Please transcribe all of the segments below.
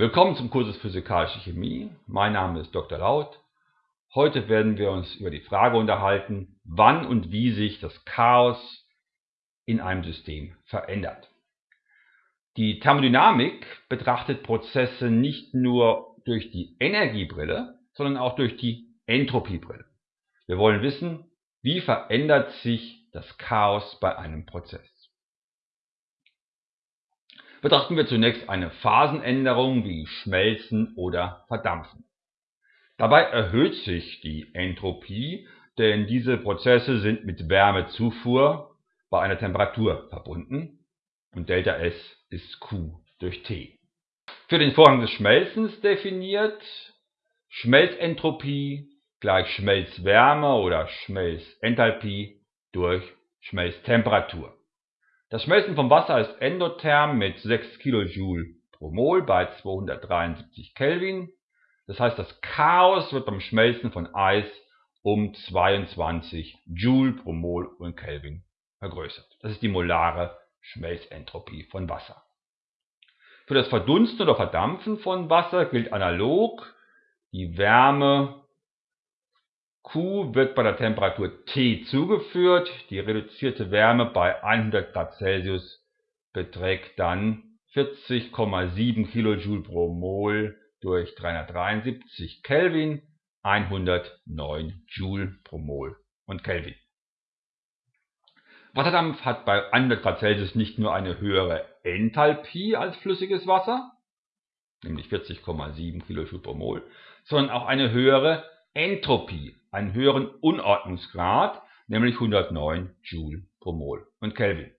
Willkommen zum Kurs Physikalische Chemie. Mein Name ist Dr. Laut. Heute werden wir uns über die Frage unterhalten, wann und wie sich das Chaos in einem System verändert. Die Thermodynamik betrachtet Prozesse nicht nur durch die Energiebrille, sondern auch durch die Entropiebrille. Wir wollen wissen, wie verändert sich das Chaos bei einem Prozess. Betrachten wir zunächst eine Phasenänderung wie Schmelzen oder Verdampfen. Dabei erhöht sich die Entropie, denn diese Prozesse sind mit Wärmezufuhr bei einer Temperatur verbunden und ΔS ist Q durch T. Für den Vorgang des Schmelzens definiert Schmelzentropie gleich Schmelzwärme oder Schmelzenthalpie durch Schmelztemperatur. Das Schmelzen von Wasser ist endotherm mit 6 kJ pro Mol bei 273 Kelvin. Das heißt, das Chaos wird beim Schmelzen von Eis um 22 Joule pro Mol und Kelvin vergrößert. Das ist die molare Schmelzentropie von Wasser. Für das Verdunsten oder Verdampfen von Wasser gilt analog die Wärme Q wird bei der Temperatur T zugeführt. Die reduzierte Wärme bei 100 Grad Celsius beträgt dann 40,7 kJ pro Mol durch 373 Kelvin, 109 Joule pro Mol und Kelvin. Wasserdampf hat bei 100 Grad Celsius nicht nur eine höhere Enthalpie als flüssiges Wasser, nämlich 40,7 kJ pro Mol, sondern auch eine höhere Entropie, einen höheren Unordnungsgrad, nämlich 109 Joule pro Mol und Kelvin.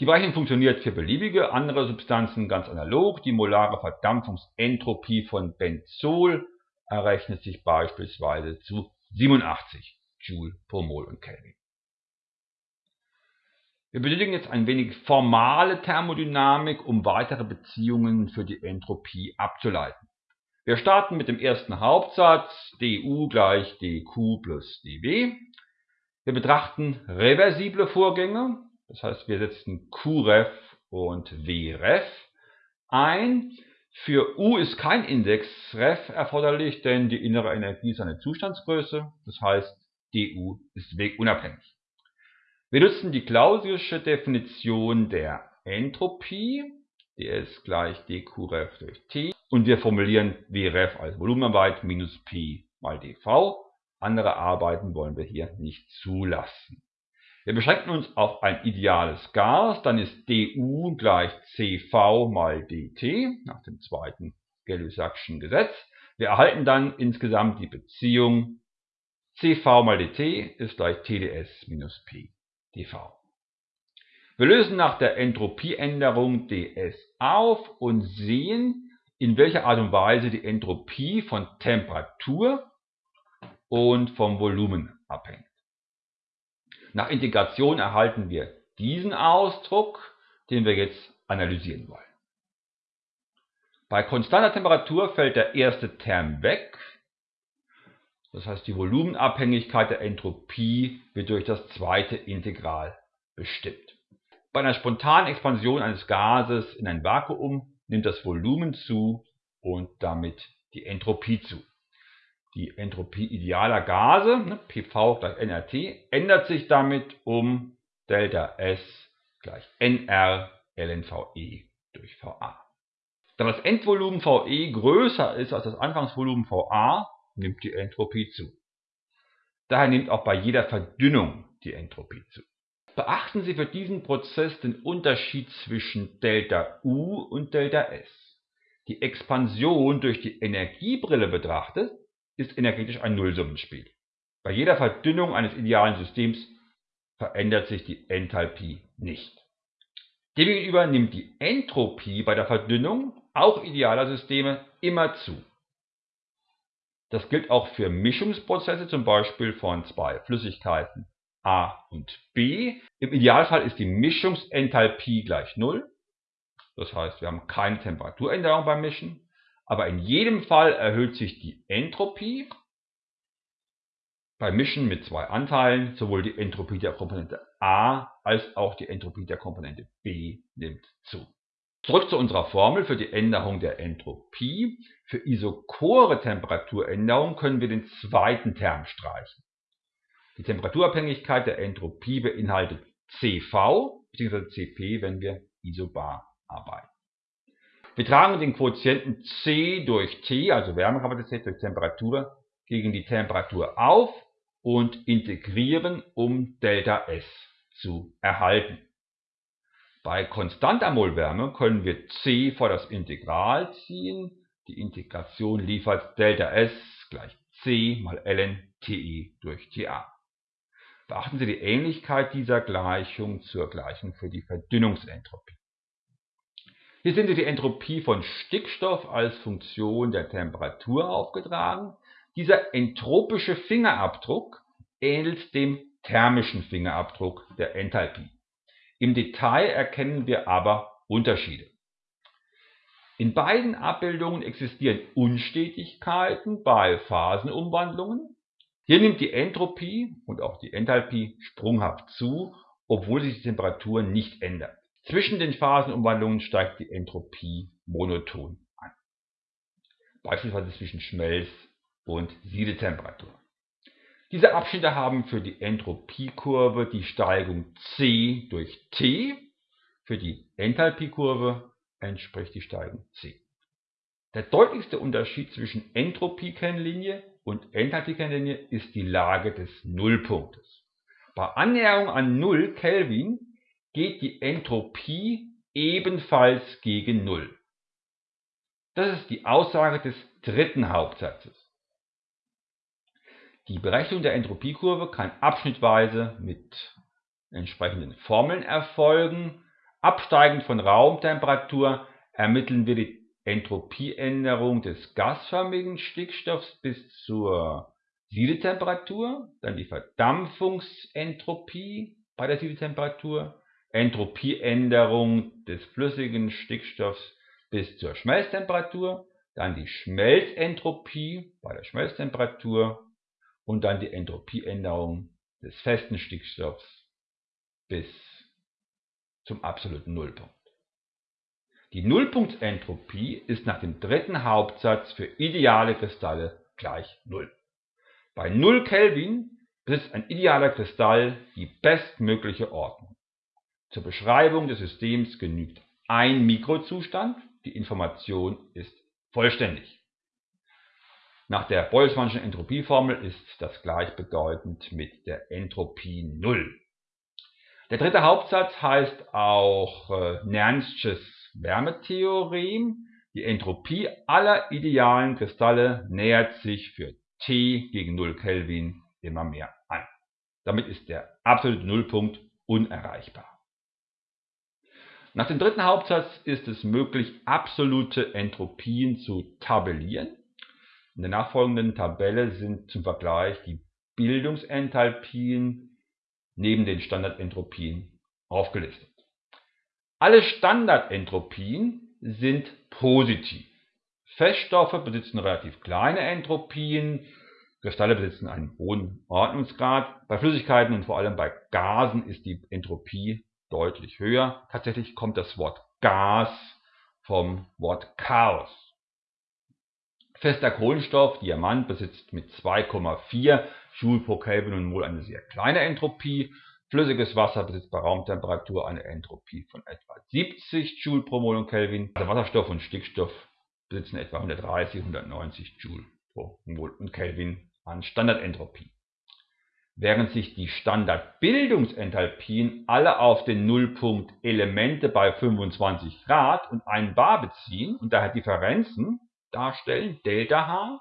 Die Berechnung funktioniert für beliebige andere Substanzen ganz analog. Die molare Verdampfungsentropie von Benzol errechnet sich beispielsweise zu 87 Joule pro Mol und Kelvin. Wir benötigen jetzt ein wenig formale Thermodynamik, um weitere Beziehungen für die Entropie abzuleiten. Wir starten mit dem ersten Hauptsatz du gleich dq plus dw. Wir betrachten reversible Vorgänge, das heißt wir setzen qref und wref ein. Für u ist kein Indexref erforderlich, denn die innere Energie ist eine Zustandsgröße, das heißt du ist wegunabhängig. Wir nutzen die Clausiusche Definition der Entropie, ds gleich dqref durch t und wir formulieren Wref als Volumenarbeit minus P mal dV. Andere Arbeiten wollen wir hier nicht zulassen. Wir beschränken uns auf ein ideales Gas, dann ist du gleich CV mal dt nach dem zweiten Gay-Lussac'schen Gesetz. Wir erhalten dann insgesamt die Beziehung CV mal dt ist gleich TdS minus P dV. Wir lösen nach der Entropieänderung ds auf und sehen, in welcher Art und Weise die Entropie von Temperatur und vom Volumen abhängt. Nach Integration erhalten wir diesen Ausdruck, den wir jetzt analysieren wollen. Bei konstanter Temperatur fällt der erste Term weg, das heißt die Volumenabhängigkeit der Entropie wird durch das zweite Integral bestimmt. Bei einer spontanen Expansion eines Gases in ein Vakuum nimmt das Volumen zu und damit die Entropie zu. Die Entropie idealer Gase, ne, PV gleich nRT, ändert sich damit um ΔS gleich nR lnVe durch VA. Da das Endvolumen VE größer ist als das Anfangsvolumen VA, nimmt die Entropie zu. Daher nimmt auch bei jeder Verdünnung die Entropie zu. Beachten Sie für diesen Prozess den Unterschied zwischen ΔU und ΔS. Die Expansion durch die Energiebrille betrachtet ist energetisch ein Nullsummenspiel. Bei jeder Verdünnung eines idealen Systems verändert sich die Enthalpie nicht. Demgegenüber nimmt die Entropie bei der Verdünnung auch idealer Systeme immer zu. Das gilt auch für Mischungsprozesse, zum Beispiel von zwei Flüssigkeiten A und B. Im Idealfall ist die Mischungsenthalpie gleich 0. Das heißt, wir haben keine Temperaturänderung beim Mischen. Aber in jedem Fall erhöht sich die Entropie beim Mischen mit zwei Anteilen. Sowohl die Entropie der Komponente A als auch die Entropie der Komponente B nimmt zu. Zurück zu unserer Formel für die Änderung der Entropie. Für isochore Temperaturänderung können wir den zweiten Term streichen. Die Temperaturabhängigkeit der Entropie beinhaltet CV bzw. Cp, wenn wir isobar arbeiten. Wir tragen den Quotienten C durch T, also Wärmekapazität durch Temperatur, gegen die Temperatur auf und integrieren, um ΔS zu erhalten. Bei konstanter Molwärme können wir C vor das Integral ziehen. Die Integration liefert ΔS gleich C mal ln TE durch TA. Beachten Sie die Ähnlichkeit dieser Gleichung zur Gleichung für die Verdünnungsentropie. Hier sehen Sie die Entropie von Stickstoff als Funktion der Temperatur aufgetragen. Dieser entropische Fingerabdruck ähnelt dem thermischen Fingerabdruck der Enthalpie. Im Detail erkennen wir aber Unterschiede. In beiden Abbildungen existieren Unstetigkeiten bei Phasenumwandlungen. Hier nimmt die Entropie und auch die Enthalpie sprunghaft zu, obwohl sich die Temperatur nicht ändert. Zwischen den Phasenumwandlungen steigt die Entropie monoton an, beispielsweise zwischen Schmelz- und Siedetemperatur. Diese Abschnitte haben für die Entropiekurve die Steigung C durch T, für die Enthalpiekurve entspricht die Steigung C. Der deutlichste Unterschied zwischen Entropiekennlinie und Enthalpiekennlinie ist die Lage des Nullpunktes. Bei Annäherung an 0 Kelvin geht die Entropie ebenfalls gegen Null. Das ist die Aussage des dritten Hauptsatzes. Die Berechnung der Entropiekurve kann abschnittweise mit entsprechenden Formeln erfolgen. Absteigend von Raumtemperatur ermitteln wir die Entropieänderung des gasförmigen Stickstoffs bis zur Siedetemperatur, dann die Verdampfungsentropie bei der Siedetemperatur, Entropieänderung des flüssigen Stickstoffs bis zur Schmelztemperatur, dann die Schmelzentropie bei der Schmelztemperatur und dann die Entropieänderung des festen Stickstoffs bis zum absoluten Nullpunkt. Die Nullpunktsentropie ist nach dem dritten Hauptsatz für ideale Kristalle gleich Null. Bei 0 Kelvin besitzt ein idealer Kristall die bestmögliche Ordnung. Zur Beschreibung des Systems genügt ein Mikrozustand, die Information ist vollständig. Nach der Boltzmannschen Entropieformel ist das gleichbedeutend mit der Entropie Null. Der dritte Hauptsatz heißt auch äh, Nernst'sches Wärmetheorem. Die Entropie aller idealen Kristalle nähert sich für T gegen 0 Kelvin immer mehr an. Damit ist der absolute Nullpunkt unerreichbar. Nach dem dritten Hauptsatz ist es möglich, absolute Entropien zu tabellieren. In der nachfolgenden Tabelle sind zum Vergleich die Bildungsenthalpien neben den Standardentropien aufgelistet. Alle Standardentropien sind positiv. Feststoffe besitzen relativ kleine Entropien, Kristalle besitzen einen hohen Ordnungsgrad. Bei Flüssigkeiten und vor allem bei Gasen ist die Entropie deutlich höher. Tatsächlich kommt das Wort Gas vom Wort Chaos. Fester Kohlenstoff, Diamant, besitzt mit 2,4 Joule pro Kelvin und Mol eine sehr kleine Entropie. Flüssiges Wasser besitzt bei Raumtemperatur eine Entropie von etwa 70 Joule pro Mol und Kelvin. Also Wasserstoff und Stickstoff besitzen etwa 130, 190 Joule pro Mol und Kelvin an Standardentropie. Während sich die Standardbildungsenthalpien alle auf den Nullpunkt Elemente bei 25 Grad und 1 bar beziehen und daher Differenzen darstellen, ΔH,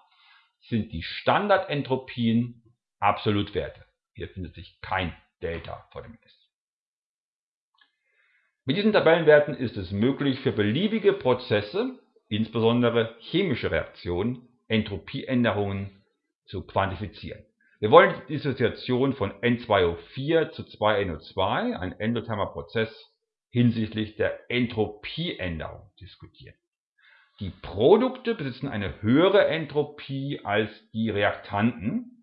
sind die Standardentropien Absolutwerte. Hier findet sich kein Delta vor dem S. Mit diesen Tabellenwerten ist es möglich, für beliebige Prozesse, insbesondere chemische Reaktionen, Entropieänderungen zu quantifizieren. Wir wollen die Dissoziation von N2O4 zu 2NO2, ein endothermer Prozess, hinsichtlich der Entropieänderung diskutieren. Die Produkte besitzen eine höhere Entropie als die Reaktanten.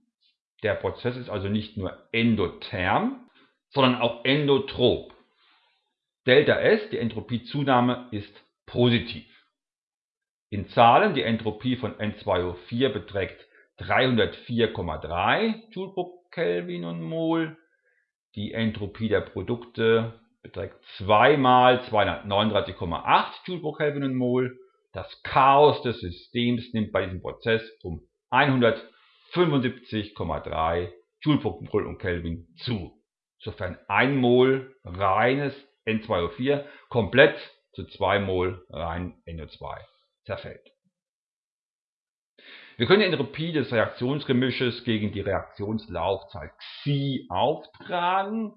Der Prozess ist also nicht nur endotherm, sondern auch endotrop. Delta S, die Entropiezunahme, ist positiv. In Zahlen die Entropie von N2O4 beträgt 304,3 Joule pro Kelvin und Mol. Die Entropie der Produkte beträgt 2 mal 239,8 Joule pro Kelvin und Mol. Das Chaos des Systems nimmt bei diesem Prozess um 175,3 Joule pro und Kelvin zu, sofern 1 Mol reines N2O4 komplett zu 2 Mol rein NO2 zerfällt. Wir können die Entropie des Reaktionsgemisches gegen die Reaktionslaufzeit Xi auftragen.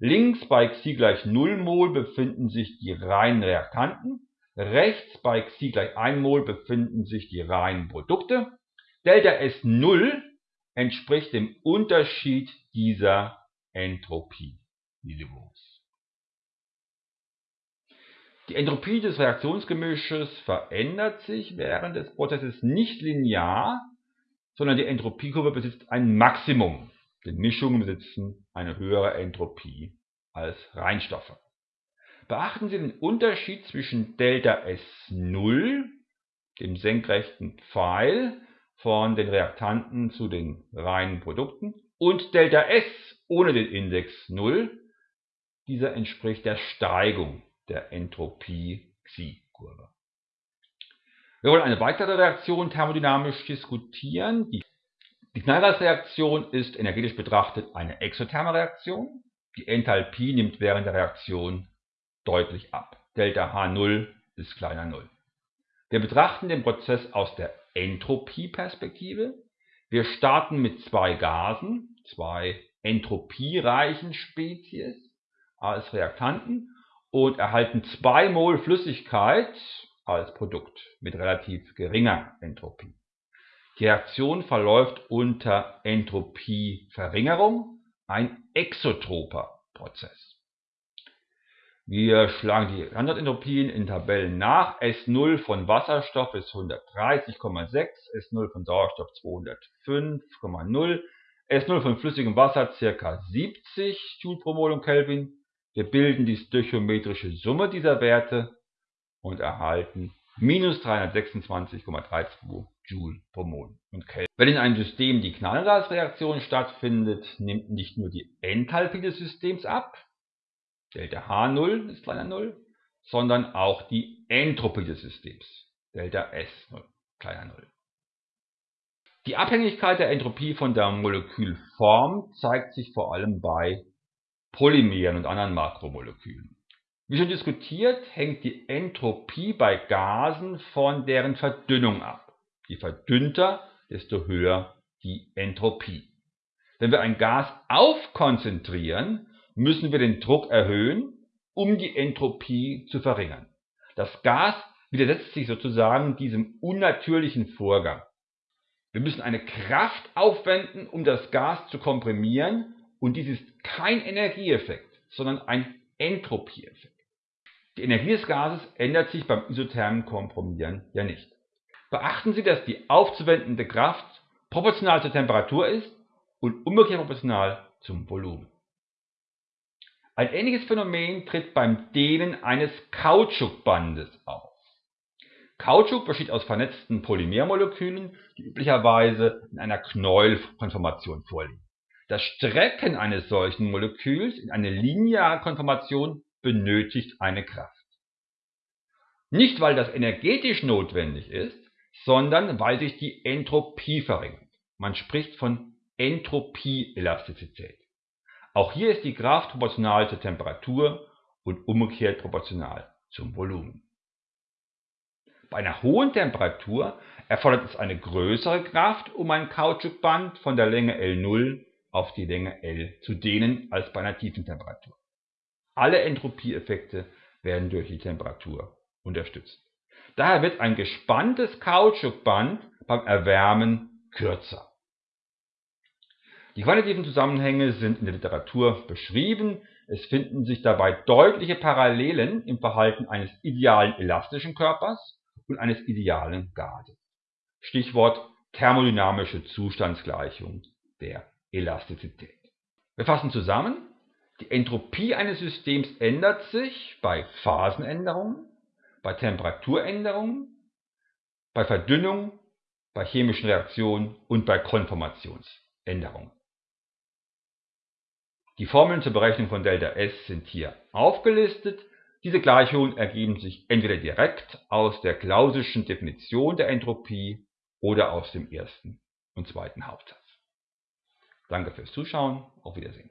Links bei Xi gleich 0 Mol befinden sich die reinen Reaktanten, rechts bei Xi gleich 1 Mol befinden sich die reinen Produkte. Delta S0 entspricht dem Unterschied dieser Entropie-Niveaus. Die Entropie des Reaktionsgemisches verändert sich während des Prozesses nicht linear, sondern die Entropiekurve besitzt ein Maximum, denn Mischungen besitzen eine höhere Entropie als Reinstoffe. Beachten Sie den Unterschied zwischen Delta S0, dem senkrechten Pfeil von den Reaktanten zu den reinen Produkten, und Delta S ohne den Index 0. Dieser entspricht der Steigung der Entropie-Xi-Kurve. Wir wollen eine weitere Reaktion thermodynamisch diskutieren. Die, die Knallgasreaktion ist energetisch betrachtet eine exotherme Reaktion. Die Enthalpie nimmt während der Reaktion deutlich ab. Delta H0 ist kleiner 0. Wir betrachten den Prozess aus der Entropie-Perspektive. Wir starten mit zwei Gasen, zwei entropiereichen Spezies als Reaktanten und erhalten 2 Mol Flüssigkeit als Produkt mit relativ geringer Entropie. Die Reaktion verläuft unter Entropieverringerung, ein exotroper Prozess. Wir schlagen die Standardentropien in Tabellen nach. S0 von Wasserstoff ist 130,6, S0 von Sauerstoff 205,0, S0 von flüssigem Wasser ca. 70 Joule pro Mol und Kelvin, wir bilden die stöchiometrische Summe dieser Werte und erhalten minus 326,32 Joule pro Mol und Kelvin. Wenn in einem System die Knallgasreaktion stattfindet, nimmt nicht nur die Enthalpie des Systems ab, Delta H0 ist kleiner 0, sondern auch die Entropie des Systems, Delta S0 kleiner 0. Die Abhängigkeit der Entropie von der Molekülform zeigt sich vor allem bei Polymeren und anderen Makromolekülen. Wie schon diskutiert, hängt die Entropie bei Gasen von deren Verdünnung ab. Je verdünnter, desto höher die Entropie. Wenn wir ein Gas aufkonzentrieren, müssen wir den Druck erhöhen, um die Entropie zu verringern. Das Gas widersetzt sich sozusagen diesem unnatürlichen Vorgang. Wir müssen eine Kraft aufwenden, um das Gas zu komprimieren und dies ist kein Energieeffekt, sondern ein Entropieeffekt. Die Energie des Gases ändert sich beim isothermen Kompromieren ja nicht. Beachten Sie, dass die aufzuwendende Kraft proportional zur Temperatur ist und umgekehrt proportional zum Volumen. Ein ähnliches Phänomen tritt beim Dehnen eines Kautschukbandes auf. Kautschuk besteht aus vernetzten Polymermolekülen, die üblicherweise in einer Knäuelkonformation vorliegen. Das Strecken eines solchen Moleküls in eine lineare Konformation benötigt eine Kraft. Nicht, weil das energetisch notwendig ist, sondern weil sich die Entropie verringert. Man spricht von Entropieelastizität. Auch hier ist die Kraft proportional zur Temperatur und umgekehrt proportional zum Volumen. Bei einer hohen Temperatur erfordert es eine größere Kraft, um ein Kautschukband von der Länge L0 auf die Länge L zu dehnen als bei einer tiefen Temperatur. Alle Entropieeffekte werden durch die Temperatur unterstützt. Daher wird ein gespanntes Kautschukband beim Erwärmen kürzer. Die quantitativen Zusammenhänge sind in der Literatur beschrieben. Es finden sich dabei deutliche Parallelen im Verhalten eines idealen elastischen Körpers und eines idealen Gases. Stichwort thermodynamische Zustandsgleichung der Elastizität. Wir fassen zusammen. Die Entropie eines Systems ändert sich bei Phasenänderungen, bei Temperaturänderungen, bei Verdünnung, bei chemischen Reaktionen und bei Konformationsänderungen. Die Formeln zur Berechnung von ΔS sind hier aufgelistet. Diese Gleichungen ergeben sich entweder direkt aus der Clause'schen Definition der Entropie oder aus dem ersten und zweiten Hauptsatz. Danke fürs Zuschauen, auf Wiedersehen.